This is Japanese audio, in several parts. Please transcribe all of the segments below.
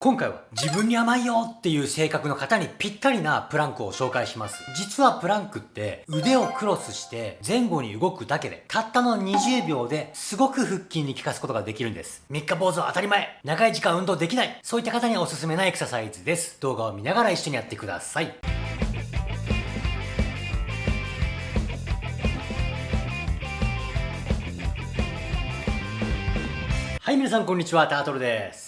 今回は自分に甘いよっていう性格の方にぴったりなプランクを紹介します。実はプランクって腕をクロスして前後に動くだけでたったの20秒ですごく腹筋に効かすことができるんです。3日坊主は当たり前長い時間運動できないそういった方におすすめなエクササイズです。動画を見ながら一緒にやってください。はい、皆さんこんにちは、タートルです。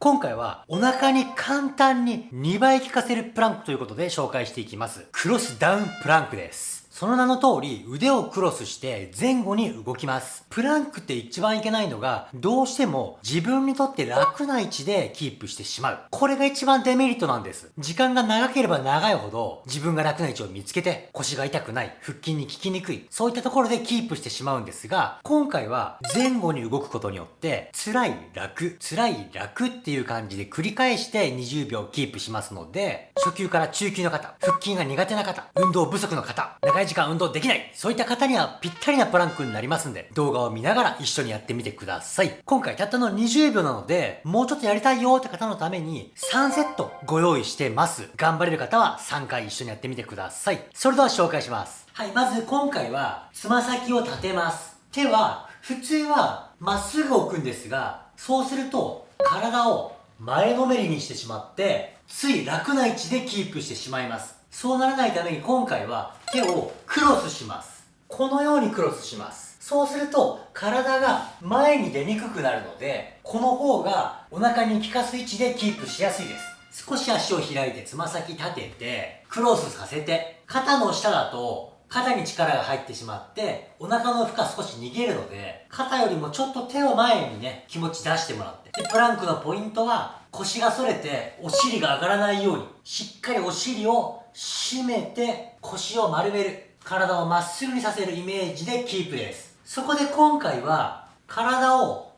今回はお腹に簡単に2倍効かせるプランクということで紹介していきます。クロスダウンプランクです。その名の通り腕をクロスして前後に動きます。プランクって一番いけないのが、どうしても自分にとって楽な位置でキープしてしまう。これが一番デメリットなんです。時間が長ければ長いほど自分が楽な位置を見つけて腰が痛くない、腹筋に効きにくい、そういったところでキープしてしまうんですが、今回は前後に動くことによって辛い楽、辛い楽っていう感じで繰り返して20秒キープしますので、初級から中級の方、腹筋が苦手な方、運動不足の方、長い時間運動できないそういった方にはぴったりなプランクになりますんで、動画を見ながら一緒にやってみてください。今回たったの20秒なので、もうちょっとやりたいよって方のために3セットご用意してます。頑張れる方は3回一緒にやってみてください。それでは紹介します。はい、まず今回はつま先を立てます。手は普通はまっすぐ置くんですが、そうすると体を前のめりにしてしまって、つい楽な位置でキープしてしまいます。そうならないために今回は手をクロスします。このようにクロスします。そうすると体が前に出にくくなるので、この方がお腹に効かす位置でキープしやすいです。少し足を開いてつま先立てて、クロスさせて、肩の下だと肩に力が入ってしまって、お腹の負荷少し逃げるので、肩よりもちょっと手を前にね、気持ち出してもらって。で、プランクのポイントは、腰が反れて、お尻が上がらないように、しっかりお尻を締めて腰を丸める。体をまっすぐにさせるイメージでキープです。そこで今回は体を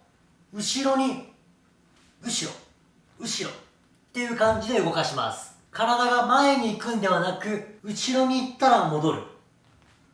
後ろに後ろ後ろっていう感じで動かします。体が前に行くんではなく後ろに行ったら戻る。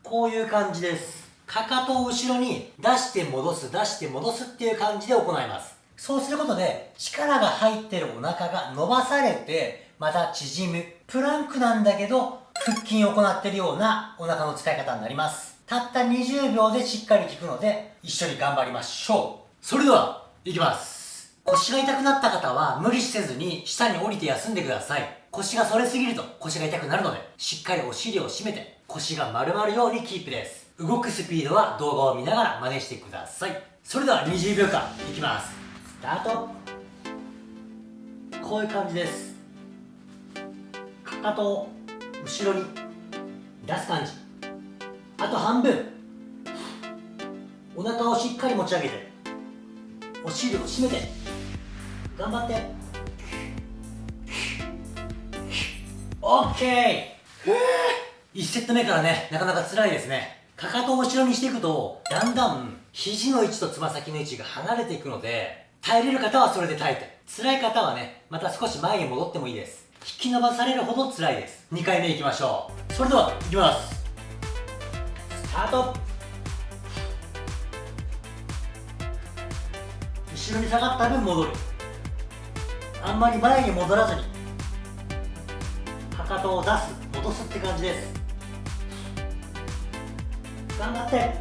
こういう感じです。かかとを後ろに出して戻す出して戻すっていう感じで行います。そうすることで力が入ってるお腹が伸ばされてまた縮む。プランクなんだけど、腹筋を行ってるようなお腹の使い方になります。たった20秒でしっかり効くので、一緒に頑張りましょう。それでは、いきます。腰が痛くなった方は無理せずに下に降りて休んでください。腰が反れすぎると腰が痛くなるので、しっかりお尻を締めて腰が丸まるようにキープです。動くスピードは動画を見ながら真似してください。それでは20秒間いきます。スタート。こういう感じです。かと。を後ろに。出す感じあと半分。お腹をしっかり持ち上げて。お尻を締めて。頑張って。OK1 セット目からねなかなか辛いですね。かかとを後ろにしていくとだんだん肘の位置とつま先の位置が離れていくので耐えれる方はそれで耐えて。辛い方はねまた少し前に戻ってもいいです。引き伸ばされるほど辛いです。2回目いきましょう。それではいきます。スタート。後ろに下がった分戻る。あんまり前に戻らずにかかとを出す落とすって感じです。頑張って。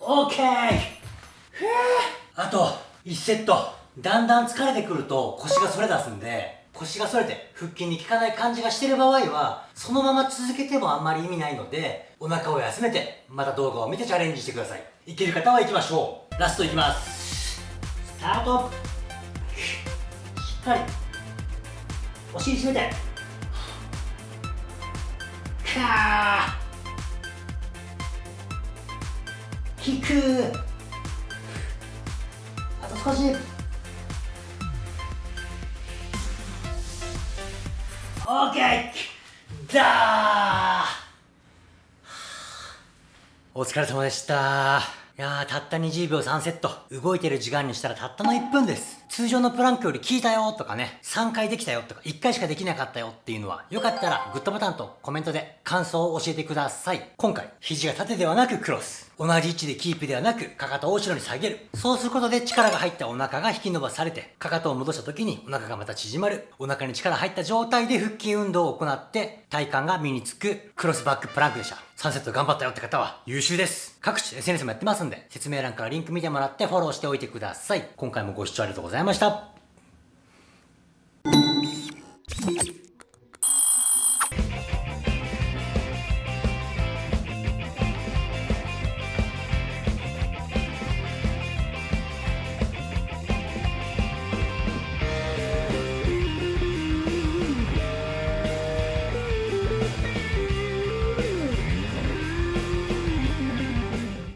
OK あと1セット。だんだん疲れてくると腰が反れ出すんで、腰が反れて腹筋に効かない感じがしてる場合は、そのまま続けてもあんまり意味ないので、お腹を休めて、また動画を見てチャレンジしてください。いける方は行きましょう。ラストいきます。スタート。しっかり。お尻締めて。かー。引く。あと少し。お疲れ様でした。やー、たった20秒3セット。動いてる時間にしたらたったの1分です。通常のプランクより効いたよとかね、3回できたよとか、1回しかできなかったよっていうのは、よかったらグッドボタンとコメントで感想を教えてください。今回、肘が縦ではなくクロス。同じ位置でキープではなく、かかとを後ろに下げる。そうすることで力が入ったお腹が引き伸ばされて、かかとを戻した時にお腹がまた縮まる。お腹に力入った状態で腹筋運動を行って、体幹が身につくクロスバックプランクでした。3セット頑張ったよって方は優秀です。各種 SNS もやってますんで、説明欄からリンク見てもらってフォローしておいてください。今回もご視聴ありがとうございました。